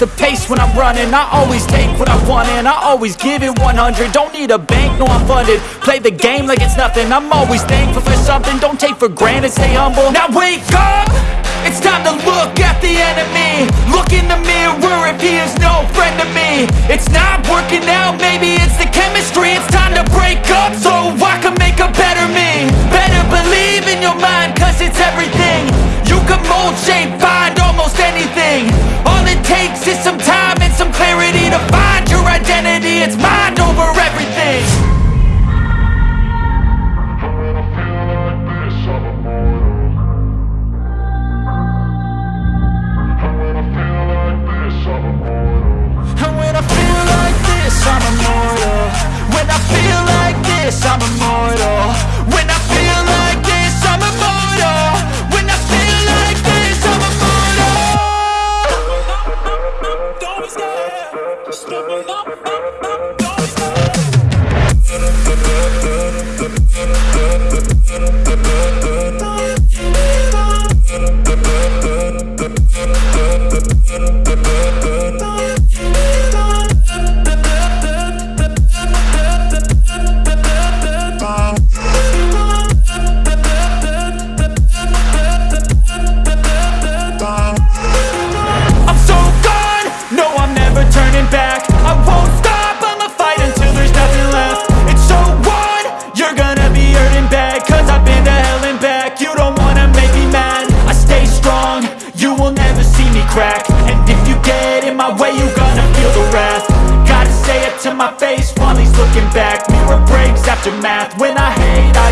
the pace when I'm running. I always take what I want and I always give it 100 Don't need a bank, no I'm funded. Play the game like it's nothing. I'm always thankful for something. Don't take for granted, stay humble. Now wake up! It's time to look at the enemy. Look in the mirror if he is no friend to me. It's not it's mind Bum, bum, bum, bum.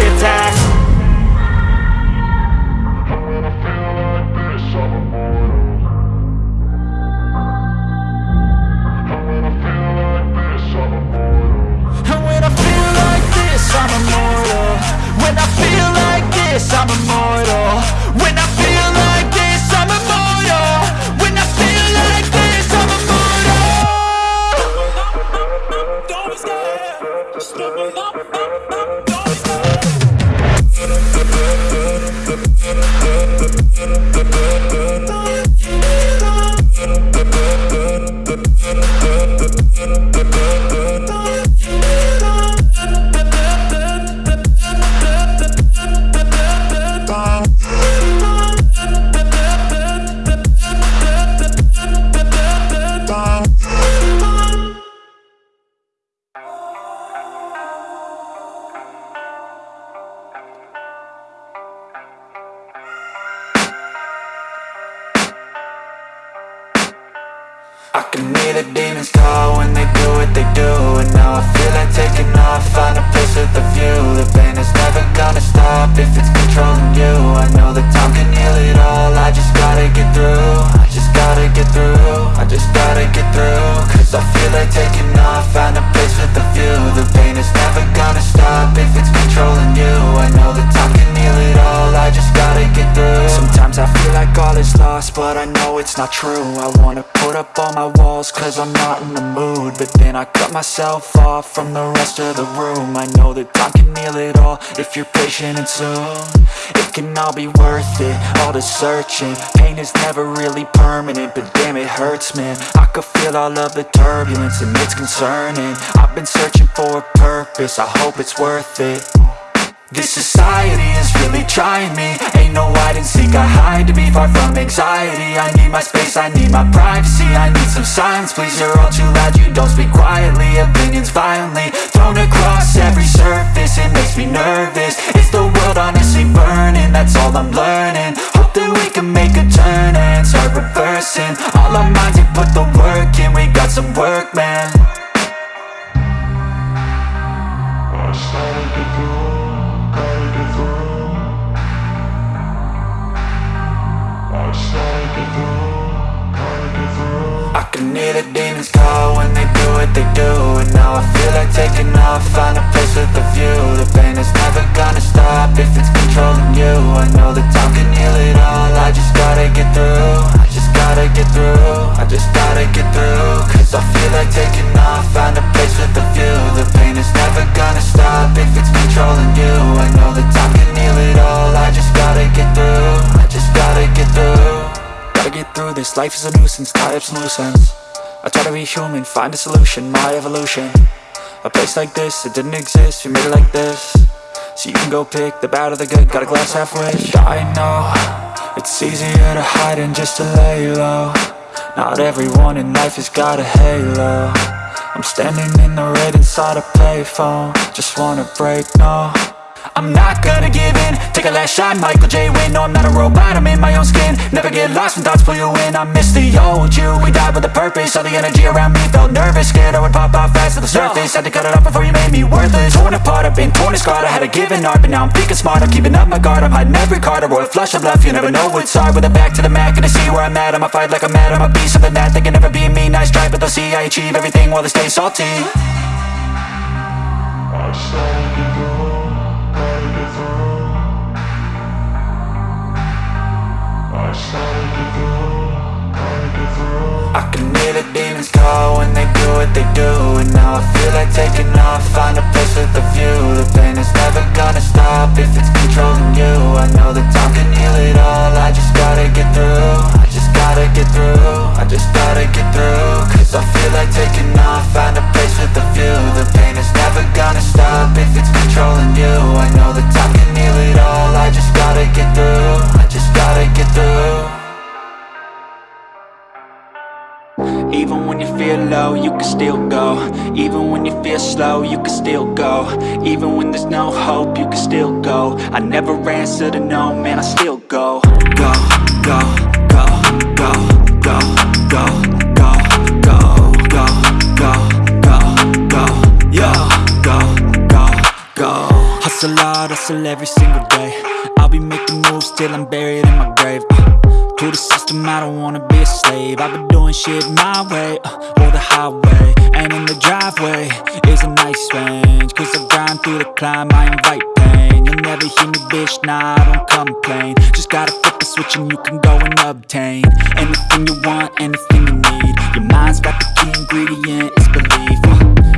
Attack And when I feel like this, I'm immortal. When I feel like this, I'm immortal. When I feel like this, I'm immortal. When I feel like this, I'm immortal. Don't be scared, up, up, up, not true. I wanna put up all my walls cause I'm not in the mood. But then I cut myself off from the rest of the room. I know that time can heal it all if you're patient and soon. It can all be worth it, all the searching. Pain is never really permanent, but damn it hurts man. I could feel all of the turbulence and it's concerning. I've been searching for a purpose, I hope it's worth it this society is really trying me. Ain't no hide and seek, I hide to be far from anxiety. I need my space, I need my privacy. I need some silence, please, you're all too loud. You don't speak quietly, opinions violently Thrown across every surface, it makes me nervous. Is the world honestly burning? That's all I'm learning. Hope that we can make a turn and start reversing. All our minds and put the work in, we got some work, man. I just gotta get like taking off, find a place with a view. The pain is never gonna stop if it's controlling you. I know that time can heal it all, I just gotta get through. I just gotta get through. Gotta get through this. Life is a nuisance. Tie up some loose ends. I try to be human, find a solution, my evolution. A place like this, it didn't exist, we made it like this. So you can go pick the bad or the good, got a glass half rich I know, it's easier to hide than just to lay low Not everyone in life has got a halo. I'm standing in the red inside a payphone. Just wanna break, no I'm not gonna give in. Take a last shot, Michael J. Win No, I'm not a robot, I'm in my own skin. Never get lost when thoughts pull you in. I miss the old you, we died with a purpose. All the energy around me felt nervous. Scared I would pop off fast to the surface. Had to cut it off before you made me worthless. Torn apart, I've been torn and scarred. I had a given art, but now I'm thinking smart. I'm keeping up my guard, I'm hiding every card. A royal flush of love, you never know what's hard. With a back to the mat, gonna see where I'm at. I'ma fight like I'm mad, I'ma be something that They can never be me, nice try But they'll see I achieve everything while they stay salty. I I can hear the demons call when they do what they do And now I feel like taking off, find a place with a view. The pain is never gonna stop if it's controlling you. I know that time can heal it all, I just gotta get through. I just gotta get through, I just gotta get through. Cause I feel like taking off, find a place with a view. The pain is never gonna stop if it's controlling you. I know Even when you feel low, you can still go Even when you feel slow, you can still go Even when there's no hope, you can still go I never answer to no, man, I still go Go, go, go, go, go, go, go, go, go, go, go, go, go, go, Hustle hard, hustle every single day I'll be making moves till I'm buried in my grave uh. To the system, I don't wanna be a slave. I've been doing shit my way, uh, or the highway And in the driveway. Is a nice range Cause I grind through the climb, I invite pain. You'll never hear me, bitch, nah, I don't complain. Just gotta flip the switch and you can go and obtain Anything you want, anything you need. Your mind's got the key ingredient, it's belief uh,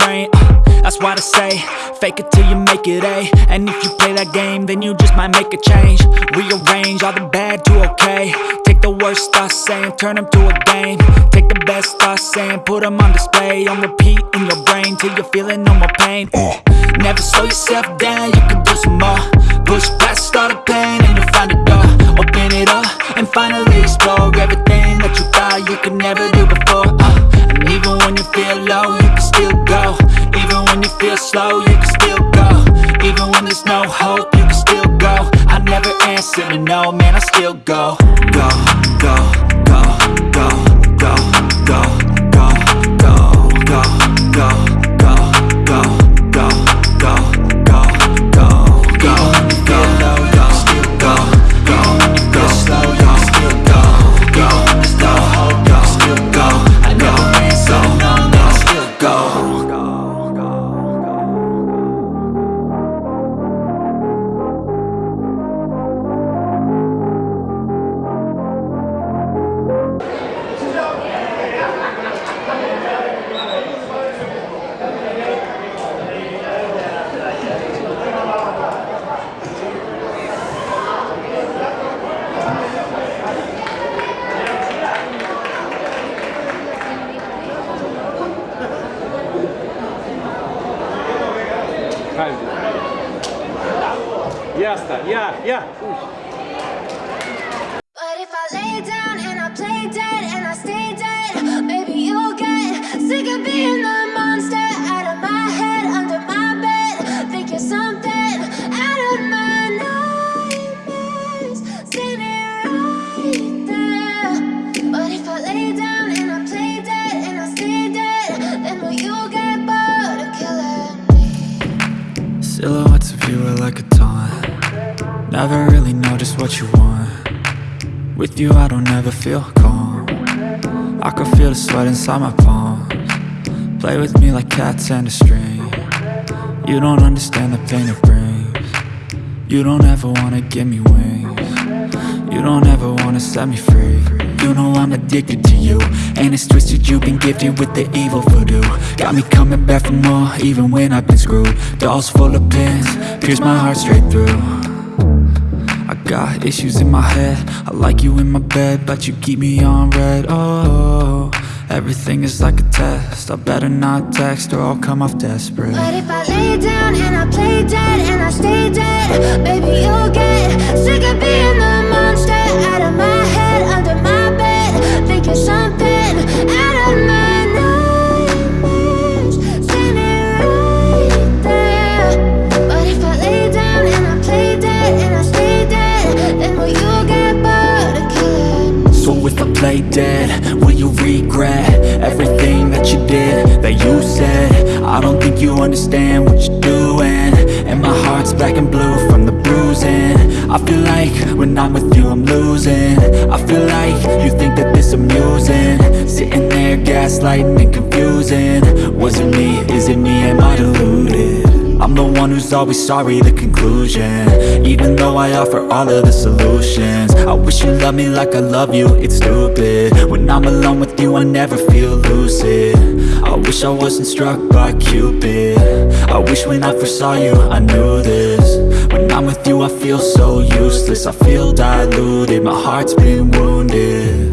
why they say, fake it till you make it A. And if you play that game, then you just might make a change. Rearrange all the bad to okay. Take the worst thoughts saying, turn them to a game. Take the best thoughts saying, put them on display. On repeat in your brain till you're feeling no more pain. Never slow yourself down, you can do some more. Push past all the pain and you'll find a door. Open it up and finally explore everything that you thought you could never do before. Uh, and even when you feel low, feel slow, you can still go. Even when there's no hope, you can still go. I never answer to no, man, I still go. Go, go, go, go, часто. Я, я. Пусть. Don't feel calm. I can feel the sweat inside my palms. Play with me like cats and a string. You don't understand the pain it brings. You don't ever wanna give me wings. You don't ever wanna set me free. You know I'm addicted to you And it's twisted you've been gifted with the evil voodoo. Got me coming back for more even when I've been screwed. Dolls full of pins, pierce my heart straight through got issues in my head. I like you in my bed But you keep me on red. Oh, everything is like a test. I better not text or I'll come off desperate. But if I lay down and I play dead and I stay dead Baby, you'll get sick of being the monster Out of my head, under my bed Think you're something play dead, will you regret Everything that you did, that you said? I don't think you understand what you're doing. And my heart's black and blue from the bruising. I feel like when I'm with you I'm losing. I feel like you think that this amusing. Sitting there gaslighting and confusing. Was it me, is it me, am I deluded? I'm the one who's always sorry, the conclusion. Even though I offer all of the solutions. I wish you loved me like I love you, it's stupid. When I'm alone with you, I never feel lucid. I wish I wasn't struck by Cupid. I wish when I first saw you, I knew this. When I'm with you, I feel so useless. I feel diluted, my heart's been wounded.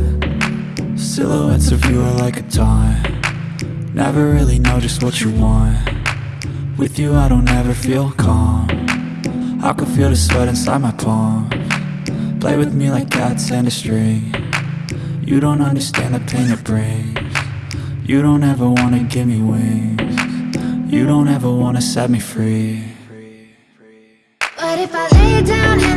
Silhouettes of you are like a taunt. Never really know just what you want with you I don't ever feel calm. I can feel the sweat inside my palm. Play with me like cats and a string. You don't understand the pain it brings. You don't ever wanna give me wings. You don't ever wanna set me free. But if I lay down